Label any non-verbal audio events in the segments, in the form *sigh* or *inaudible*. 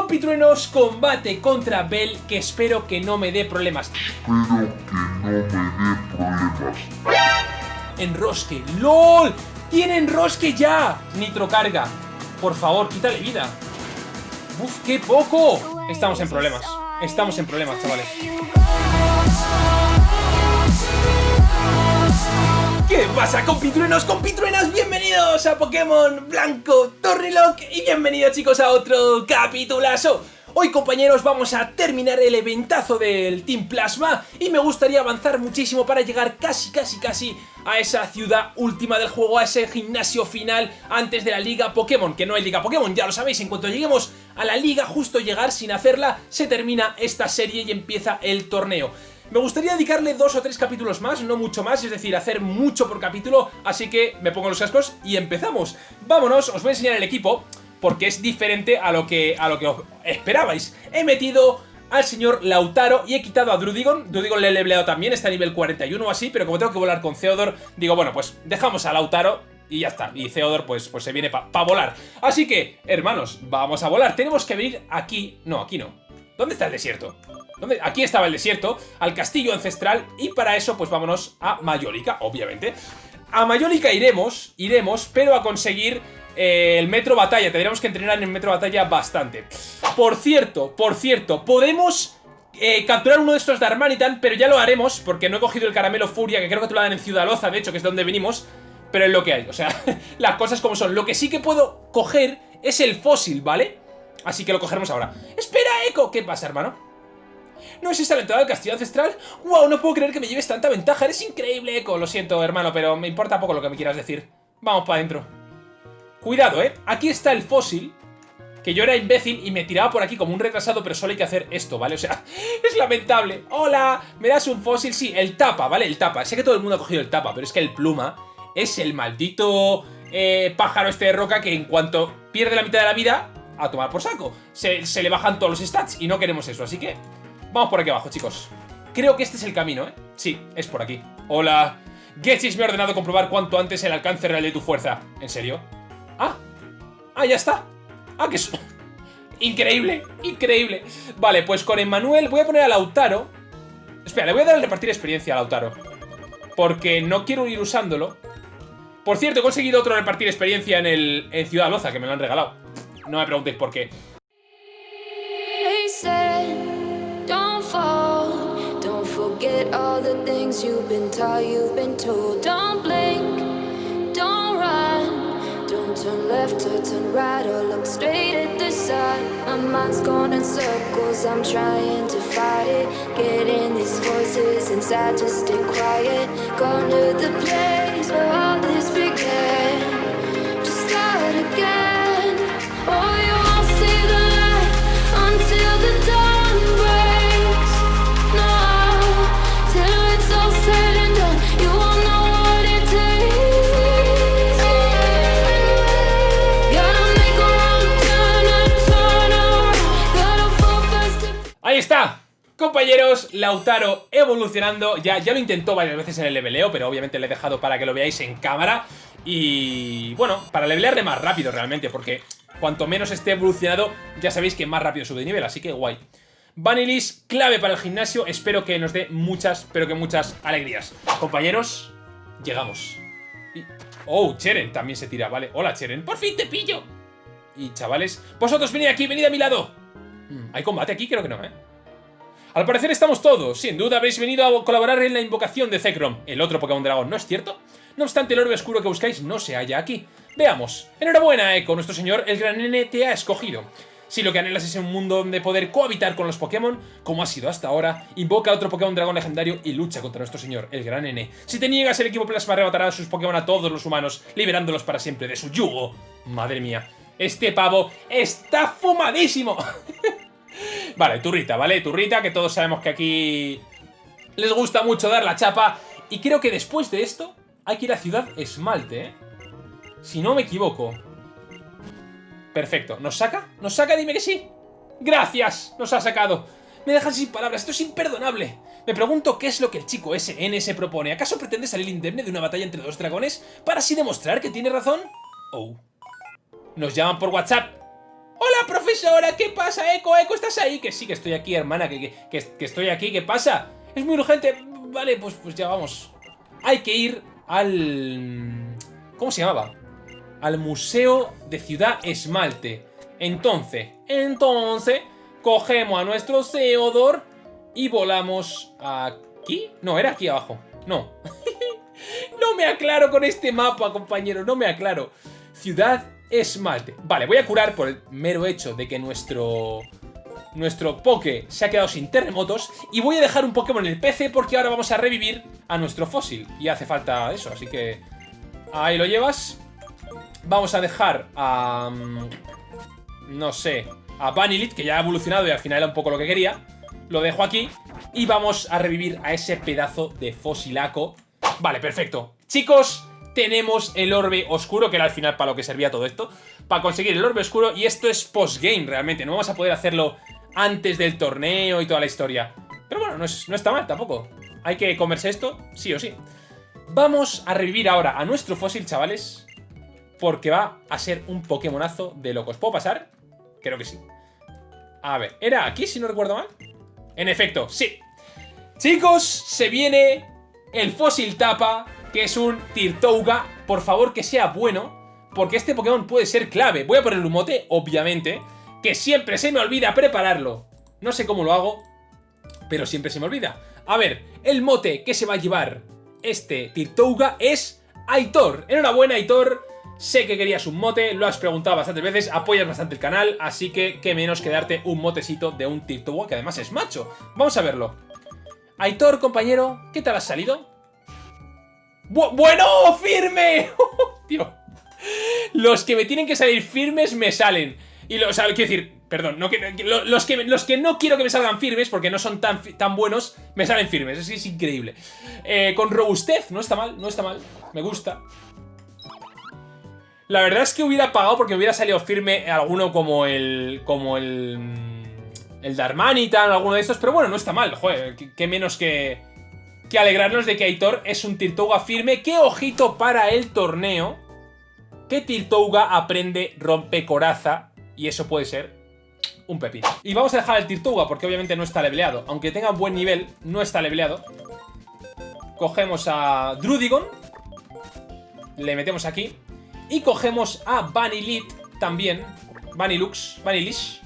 Compitruenos, combate contra Bell, que espero que no me dé problemas. Espero que no me dé problemas. Enrosque. ¡LOL! ¡Tiene enrosque ya! Nitro carga. Por favor, quítale vida. ¡Uf, qué poco! Estamos en problemas. Estamos en problemas, chavales. ¿Qué pasa compitruenos, compitruenas? Bienvenidos a Pokémon Blanco Torrilock y bienvenidos chicos a otro capitulazo. Hoy compañeros vamos a terminar el eventazo del Team Plasma y me gustaría avanzar muchísimo para llegar casi casi casi a esa ciudad última del juego, a ese gimnasio final antes de la Liga Pokémon, que no hay Liga Pokémon, ya lo sabéis, en cuanto lleguemos a la Liga, justo llegar sin hacerla, se termina esta serie y empieza el torneo. Me gustaría dedicarle dos o tres capítulos más, no mucho más, es decir, hacer mucho por capítulo, así que me pongo los cascos y empezamos. Vámonos, os voy a enseñar el equipo, porque es diferente a lo que, a lo que esperabais. He metido al señor Lautaro y he quitado a Drudigon. Drudigon le he leveleado también, está a nivel 41 o así, pero como tengo que volar con Theodor, digo, bueno, pues dejamos a Lautaro y ya está. Y Theodor pues, pues se viene para volar. Así que, hermanos, vamos a volar. Tenemos que venir aquí... No, aquí no. ¿Dónde está el desierto? Aquí estaba el desierto, al castillo ancestral, y para eso pues vámonos a Mayólica, obviamente. A Mayólica iremos, iremos, pero a conseguir eh, el metro batalla. Tendríamos que entrenar en el metro batalla bastante. Por cierto, por cierto, podemos... Eh, capturar uno de estos de Armanitan, pero ya lo haremos, porque no he cogido el caramelo Furia, que creo que te lo dan en Ciudad Loza, de hecho, que es donde venimos, pero es lo que hay, o sea, *laughs* las cosas como son. Lo que sí que puedo coger es el fósil, ¿vale? Así que lo cogeremos ahora. ¡Espera, Eco! ¿Qué pasa, hermano? ¿No es esta la entrada del castillo ancestral? ¡Wow! No puedo creer que me lleves tanta ventaja. Eres increíble, Eco. Lo siento, hermano, pero me importa poco lo que me quieras decir. Vamos para adentro. Cuidado, ¿eh? Aquí está el fósil. Que yo era imbécil y me tiraba por aquí como un retrasado, pero solo hay que hacer esto, ¿vale? O sea, *laughs* es lamentable. ¡Hola! ¿Me das un fósil? Sí, el tapa, ¿vale? El tapa. Sé que todo el mundo ha cogido el tapa, pero es que el pluma es el maldito eh, pájaro este de roca que en cuanto pierde la mitad de la vida, a tomar por saco. Se, se le bajan todos los stats y no queremos eso, así que Vamos por aquí abajo, chicos. Creo que este es el camino, ¿eh? Sí, es por aquí. Hola. Getsis me ha ordenado comprobar cuanto antes el alcance real de tu fuerza. ¿En serio? Ah. Ah, ya está. Ah, que es... *laughs* Increíble, increíble. Vale, pues con Emmanuel voy a poner a Lautaro. Espera, le voy a dar el repartir experiencia a Lautaro. Porque no quiero ir usándolo. Por cierto, he conseguido otro repartir experiencia en, el, en Ciudad Loza, que me lo han regalado. No me preguntéis por qué. Forget all the things you've been taught, you've been told. Don't blink, don't run, don't turn left or turn right or look straight at the sun. My mind's going in circles, I'm trying to fight it. Getting these voices inside to stay quiet. Going to the place where all this began. Just start again. Está, compañeros, Lautaro evolucionando, ya, ya lo intentó varias veces en el leveleo, pero obviamente le he dejado para que lo veáis en cámara y bueno, para levelearle más rápido realmente, porque cuanto menos esté evolucionado, ya sabéis que más rápido sube de nivel, así que guay. Vanilis, clave para el gimnasio, espero que nos dé muchas, pero que muchas alegrías. Compañeros, llegamos. Oh, Cheren también se tira, vale. Hola, Cheren, por fin te pillo. Y chavales, vosotros venid aquí, venid a mi lado. Mm, ¿Hay combate aquí? Creo que no, ¿eh? Al parecer estamos todos. Sin duda habéis venido a colaborar en la invocación de Zekrom, el otro Pokémon Dragón, ¿no es cierto? No obstante, el orbe oscuro que buscáis no se halla aquí. Veamos. Enhorabuena, Echo, nuestro señor, el gran nene te ha escogido. Si lo que anhelas es un mundo donde poder cohabitar con los Pokémon, como ha sido hasta ahora, invoca a otro Pokémon Dragón legendario y lucha contra nuestro señor, el gran N. Si te niegas, el equipo Plasma arrebatará a sus Pokémon a todos los humanos, liberándolos para siempre de su yugo. Madre mía, este pavo está fumadísimo. *laughs* vale, turrita, ¿vale? Turrita, que todos sabemos que aquí les gusta mucho dar la chapa. Y creo que después de esto hay que ir a Ciudad Esmalte, ¿eh? Si no me equivoco. Perfecto. ¿Nos saca? ¿Nos saca? Dime que sí. ¡Gracias! Nos ha sacado. Me dejan sin palabras. Esto es imperdonable. Me pregunto qué es lo que el chico SN se propone. ¿Acaso pretende salir indemne de una batalla entre dos dragones para así demostrar que tiene razón? Oh. Nos llaman por WhatsApp. Hola, profesora, ¿qué pasa? Eco, Eco, ¿estás ahí? Que sí, que estoy aquí, hermana, que, que, que- estoy aquí, ¿qué pasa? Es muy urgente. Vale, pues, pues ya vamos. Hay que ir al... ¿Cómo se llamaba? Al Museo de Ciudad Esmalte. Entonces, entonces, cogemos a nuestro Theodor y volamos aquí. No, era aquí abajo. No. *laughs* no me aclaro con este mapa, compañero, no me aclaro. Ciudad Esmalte. Vale, voy a curar por el mero hecho de que nuestro... Nuestro Poké se ha quedado sin terremotos y voy a dejar un Pokémon en el PC porque ahora vamos a revivir a nuestro fósil y hace falta eso, así que ahí lo llevas. Vamos a dejar a... mm, No sé, a Vanilit, que ya ha evolucionado y al final era un poco lo que quería. Lo dejo aquí y vamos a revivir a ese pedazo de fosilaco. Vale, perfecto. Chicos, tenemos el orbe oscuro, que era al final para lo que servía todo esto. Para conseguir el orbe oscuro y esto es postgame realmente. No vamos a poder hacerlo antes del torneo y toda la historia. Pero bueno, no está mal tampoco. Hay que comerse esto, sí o sí. Vamos a revivir ahora a nuestro fósil, chavales. Porque va a ser un Pokémonazo de locos. ¿Puedo pasar? Creo que sí. A ver, ¿era aquí si no recuerdo mal? En efecto, sí. Chicos, se viene el fósil tapa, que es un Tirtouga. Por favor, que sea bueno, porque este Pokémon puede ser clave. Voy a poner un mote, obviamente, que siempre se me olvida prepararlo. No sé cómo lo hago, pero siempre se me olvida. A ver, el mote que se va a llevar este Tirtouga es Aitor. Enhorabuena, Aitor. Sé que querías un mote, lo has preguntado bastantes veces, apoyas bastante el canal, así que qué menos que darte un motecito de un Tirtouga, que además es macho. Vamos a verlo. Aitor, compañero, ¿qué tal has salido? Bu- ¡Bueno! ¡Firme! *laughs* Tío. Los que me tienen que salir firmes me salen. Y lo, o sea, quiero decir, perdón, no que, que- lo- los, que, los que no quiero que me salgan firmes, porque no son tan, tan buenos, me salen firmes. Es, es increíble. Eh, con robustez, no está mal, no está mal. Me gusta. La verdad es que hubiera pagado porque hubiera salido firme alguno como el. como el. El Darmanitan, alguno de estos, pero bueno, no está mal, joder, qué, qué menos que. Que alegrarnos de que Aitor es un Tirtouga firme. ¡Qué ojito para el torneo! Que Tirtouga aprende rompecoraza y eso puede ser un pepino. Y vamos a dejar al Tirtouga porque obviamente no está leveleado. Aunque tenga buen nivel, no está leveleado. Cogemos a Drudigon. Le metemos aquí. Y cogemos a Vanilit también. Vanilux, Vanilish.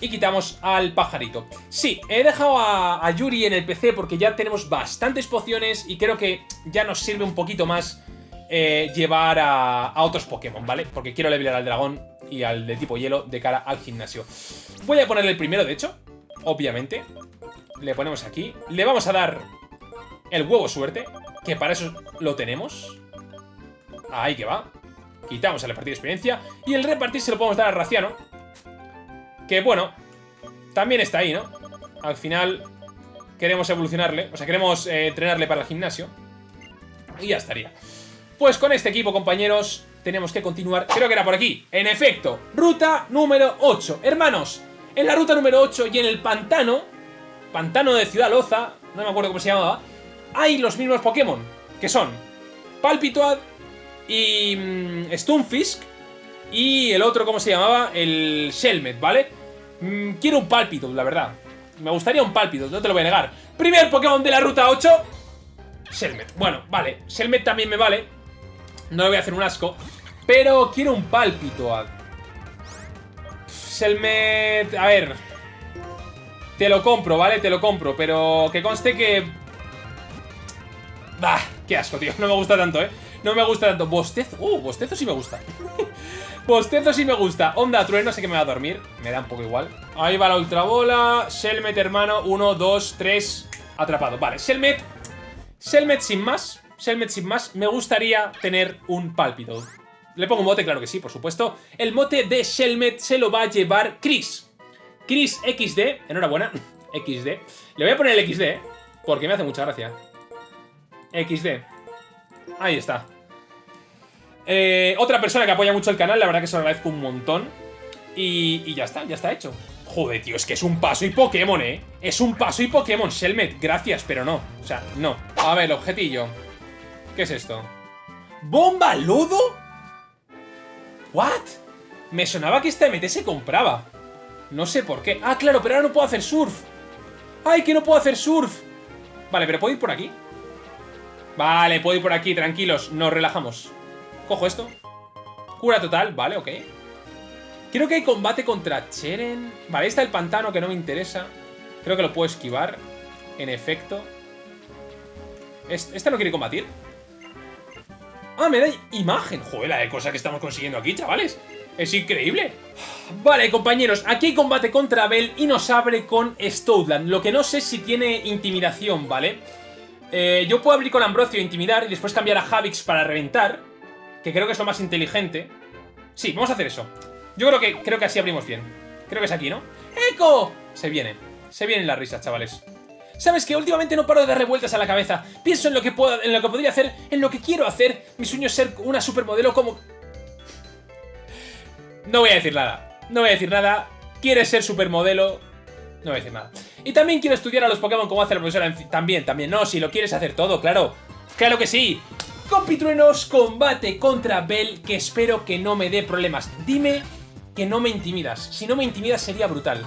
Y quitamos al pajarito. Sí, he dejado a, a Yuri en el PC porque ya tenemos bastantes pociones y creo que ya nos sirve un poquito más eh, llevar a, a otros Pokémon, ¿vale? Porque quiero levelear al dragón y al de tipo hielo de cara al gimnasio. Voy a ponerle el primero, de hecho, obviamente. Le ponemos aquí. Le vamos a dar el huevo suerte, que para eso lo tenemos. Ahí que va. Quitamos el repartir experiencia. Y el repartir se lo podemos dar a Raciano. Que bueno, también está ahí, ¿no? Al final queremos evolucionarle. O sea, queremos eh, entrenarle para el gimnasio. Y ya estaría. Pues con este equipo, compañeros, tenemos que continuar. Creo que era por aquí. En efecto, ruta número 8. Hermanos, en la ruta número 8 y en el pantano, pantano de Ciudad Loza, no me acuerdo cómo se llamaba, hay los mismos Pokémon, que son Palpitoad y mm, Stunfisk y el otro, ¿cómo se llamaba? El Shelmet, ¿vale? Mm, quiero un Palpitoad, la verdad. Me gustaría un Palpitoad, no te lo voy a negar. Primer Pokémon de la ruta 8. Shelmet. Bueno, vale. Shelmet también me vale. No le voy a hacer un asco. Pero quiero un Palpitoad. Shelmet... A ver... Te lo compro, ¿vale? Te lo compro, pero que conste que... Bah, qué asco, tío. No me gusta tanto, ¿eh? No me gusta tanto. Bostezo... Uh, bostezo sí me gusta. *laughs* bostezo sí me gusta. Onda, trueno, sé que me va a dormir. Me da un poco igual. Ahí va la ultrabola. Shelmet, hermano. Uno, dos, tres. Atrapado. Vale, Shelmet. Shelmet sin más. Shelmet sin más. Me gustaría tener un Palpitoad. Le pongo un mote, claro que sí, por supuesto. El mote de Shelmet se lo va a llevar Chris. Chris XD, enhorabuena, *laughs* XD. Le voy a poner el XD, porque me hace mucha gracia. XD. Ahí está. Eh, otra persona que apoya mucho el canal, la verdad que se lo agradezco un montón. Y, y ya está, ya está hecho. Joder, tío, es que es un paso y Pokémon, ¿eh? Es un paso y Pokémon. Shelmet, gracias, pero no. O sea, no. A ver, objetillo. ¿Qué es esto? ¿Bomba lodo? ¿What? Me sonaba que esta MT se compraba. No sé por qué. Ah, claro, pero ahora no puedo hacer surf. ¡Ay, que no puedo hacer surf! Vale, pero ¿puedo ir por aquí? Vale, puedo ir por aquí, tranquilos. Nos relajamos. Cojo esto. Cura total, vale, ok. Creo que hay combate contra Cheren. Vale, está el pantano que no me interesa. Creo que lo puedo esquivar. En efecto. ¿Este no quiere combatir? Ah, me da imagen. Joder, la de cosas que estamos consiguiendo aquí, chavales. Es increíble. Vale, compañeros, aquí hay combate contra Bell y nos abre con Stoutland. Lo que no sé si tiene intimidación, ¿vale? Eh, yo puedo abrir con Ambrosio e intimidar y después cambiar a Javix para reventar. Que creo que es lo más inteligente. Sí, vamos a hacer eso. Yo creo que, creo que así abrimos bien. Creo que es aquí, ¿no? ¡Eco! Se viene. Se vienen las risas, chavales. ¿Sabes que Últimamente no paro de darle vueltas a la cabeza. Pienso en lo que puedo, en lo que podría hacer, en lo que quiero hacer. Mi sueño es ser una supermodelo como... No voy a decir nada. No voy a decir nada. ¿Quieres ser supermodelo? No voy a decir nada. Y también quiero estudiar a los Pokémon como hace la profesora. También, también. No, si lo quieres hacer todo, claro. ¡Claro que sí! Compitruenos, combate contra Bell, que espero que no me dé problemas. Dime que no me intimidas. Si no me intimidas sería brutal.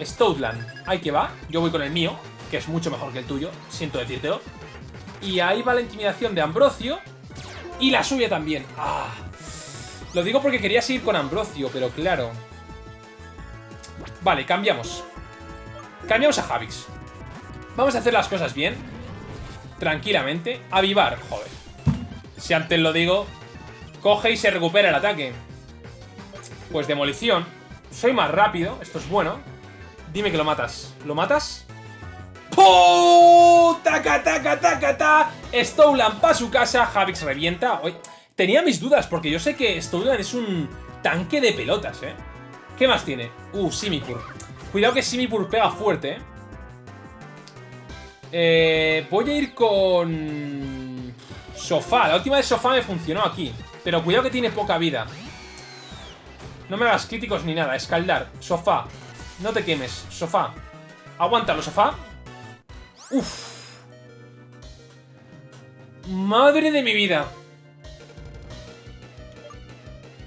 Stoutland, ahí que va. Yo voy con el mío, que es mucho mejor que el tuyo, siento decírtelo. Y ahí va la intimidación de Ambrosio. Y la suya también. ¡Ah! Lo digo porque quería seguir con Ambrosio, pero claro. Vale, cambiamos. Cambiamos a Javix. Vamos a hacer las cosas bien. Tranquilamente. Avivar, joder. Si antes lo digo, coge y se recupera el ataque. Pues demolición. Soy más rápido, esto es bueno. Dime que lo matas. ¿Lo matas? ¡Oh! ¡Taca, taca, taca, ta! Stolan para su casa, Javix revienta. tenía mis dudas, porque yo sé que Stolan es un tanque de pelotas, ¿eh? ¿Qué más tiene? Uh, Simipur. Cuidado que Simipur pega fuerte, ¿eh? ¿eh? Voy a ir con... Sofá. La última de Sofá me funcionó aquí. Pero cuidado que tiene poca vida. No me hagas críticos ni nada. Escaldar. Sofá. No te quemes. Sofá. Aguántalo, sofá. Uf. Madre de mi vida.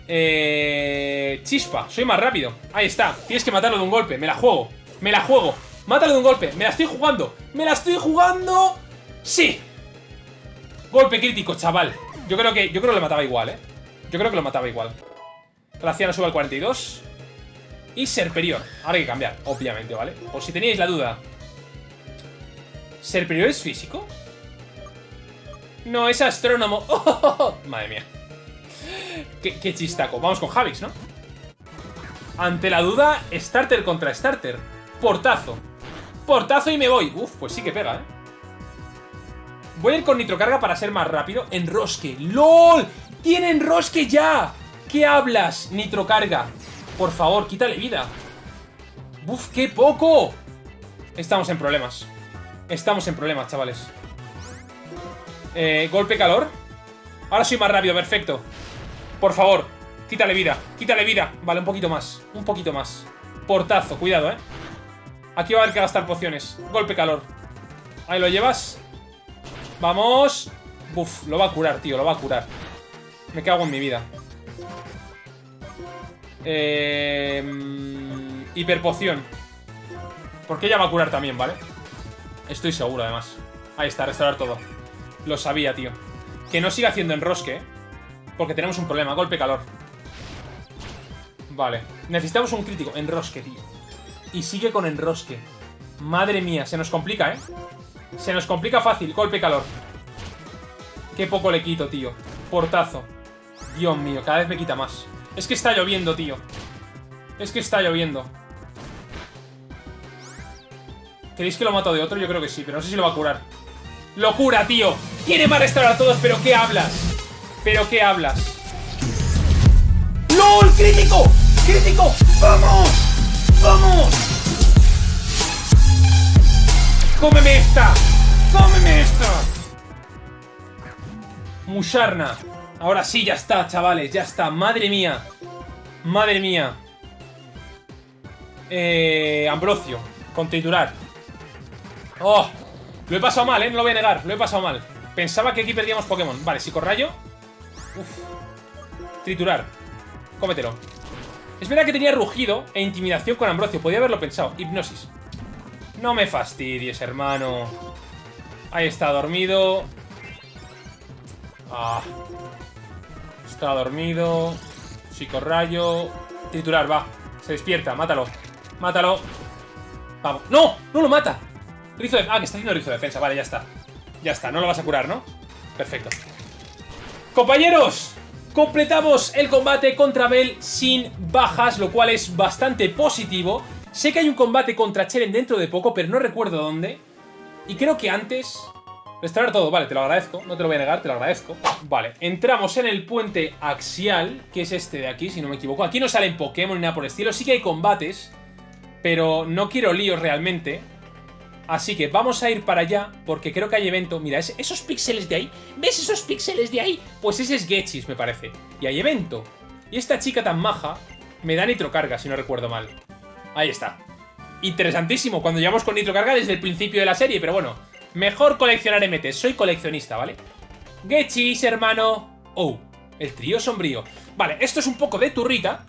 Eh... Chispa. Soy más rápido. Ahí está. Tienes que matarlo de un golpe. Me la juego. Me la juego. Mátalo de un golpe. Me la estoy jugando. Me la estoy jugando. Sí. Golpe crítico, chaval. Yo creo que, yo creo que lo mataba igual, ¿eh? Yo creo que lo mataba igual. Glaciano sube al 42. Y Serperior. Ahora hay que cambiar, obviamente, ¿vale? Por si teníais la duda. ¿Serperior es físico? No, es astrónomo. *laughs* ¡Oh! Madre mía. Qué, chistaco. Vamos con Javix, ¿no? Ante la duda, starter contra starter. Portazo. Portazo y me voy. Uf, pues sí que pega, ¿eh? Voy a ir con nitrocarga para ser más rápido. Enrosque. ¡LOL! ¡Tiene enrosque ya! ¿Qué hablas, nitrocarga? Por favor, quítale vida. ¡Uf, qué poco! Estamos en problemas. Estamos en problemas, chavales. Eh, golpe calor. Ahora soy más rápido, perfecto. Por favor, quítale vida, quítale vida. Vale, un poquito más, un poquito más. Portazo, cuidado, eh. Aquí va a haber que gastar pociones. Golpe calor. Ahí lo llevas. Vamos. Uf, lo va a curar, tío, lo va a curar. Me cago en mi vida. Eh, hiperpoción. Porque ella va a curar también, ¿vale? Estoy seguro, además. Ahí está, restaurar todo. Lo sabía, tío. Que no siga haciendo enrosque, ¿eh? Porque tenemos un problema. Golpe calor. Vale. Necesitamos un crítico. Enrosque, tío. Y sigue con enrosque. Madre mía, se nos complica, ¿eh? Se nos complica fácil. Golpe calor. Qué poco le quito, tío. Portazo. Dios mío, cada vez me quita más. Es que está lloviendo, tío. Es que está lloviendo. ¿Queréis que lo mato de otro? Yo creo que sí, pero no sé si lo va a curar. ¡Locura, tío! Tiene para restaurar a todos, pero ¿qué hablas? ¿Pero qué hablas? ¡LOL! ¡Crítico! ¡Crítico! ¡Vamos! ¡Vamos! ¡Cómeme esta! ¡Cómeme esta! Musharna. Ahora sí, ya está, chavales, ya está. Madre mía. Madre mía. Eh, Ambrosio, con titular. Oh, lo he pasado mal, ¿eh? No lo voy a negar, lo he pasado mal. Pensaba que aquí perdíamos Pokémon. Vale, psicorrayo. Uf. Triturar. Cómetelo. Es verdad que tenía rugido e intimidación con Ambrosio. Podía haberlo pensado. Hipnosis. No me fastidies, hermano. Ahí está, dormido. Ah. Está dormido. Psicorrayo. Triturar, va. Se despierta, mátalo. Mátalo. Vamos. ¡No! ¡No lo mata! Rizo. Ah, que está haciendo rizo de defensa. Vale, ya está. Ya está, no lo vas a curar, ¿no? Perfecto. ¡Compañeros! Completamos el combate contra Bell sin bajas, lo cual es bastante positivo. Sé que hay un combate contra Cheren dentro de poco, pero no recuerdo dónde. Y creo que antes... Restaurar todo, vale, te lo agradezco, no te lo voy a negar, te lo agradezco. Vale, entramos en el puente axial, que es este de aquí, si no me equivoco. Aquí no salen Pokémon ni nada por el estilo, sí que hay combates, pero no quiero líos realmente. Así que vamos a ir para allá, porque creo que hay evento. Mira, esos píxeles de ahí, ¿ves esos píxeles de ahí? Pues ese es Getchis, me parece. Y hay evento. Y esta chica tan maja me da nitrocarga, si no recuerdo mal. Ahí está. Interesantísimo, cuando llevamos con nitrocarga desde el principio de la serie, pero bueno. Mejor coleccionar MT, soy coleccionista, ¿vale? Getchis, hermano. Oh, el trío sombrío. Vale, esto es un poco de turrita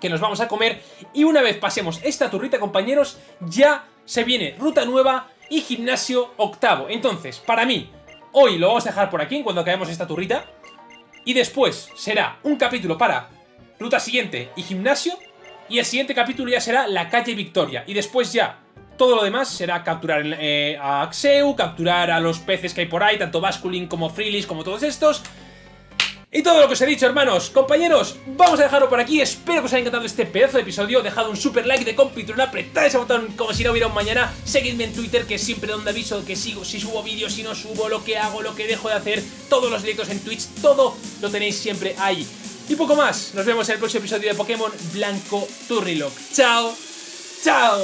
que nos vamos a comer. Y una vez pasemos esta turrita, compañeros, ya se viene ruta nueva y gimnasio octavo. Entonces, para mí, hoy lo vamos a dejar por aquí cuando acabemos esta turrita. Y después será un capítulo para ruta siguiente y gimnasio. Y el siguiente capítulo ya será la calle Victoria. Y después ya todo lo demás será capturar eh, a Axeu, capturar a los peces que hay por ahí, tanto Basculin como Freelis, como todos estos. Y todo lo que os he dicho, hermanos, compañeros, vamos a dejarlo por aquí. Espero que os haya encantado este pedazo de episodio. Dejad un super like de compitron, apretad ese botón como si no hubiera un mañana. Seguidme en Twitter, que siempre donde aviso que sigo, si subo vídeos, si no subo, lo que hago, lo que dejo de hacer. Todos los directos en Twitch, todo lo tenéis siempre ahí. Y poco más. Nos vemos en el próximo episodio de Pokémon Blanco Turrilock. ¡Chao! ¡Chao!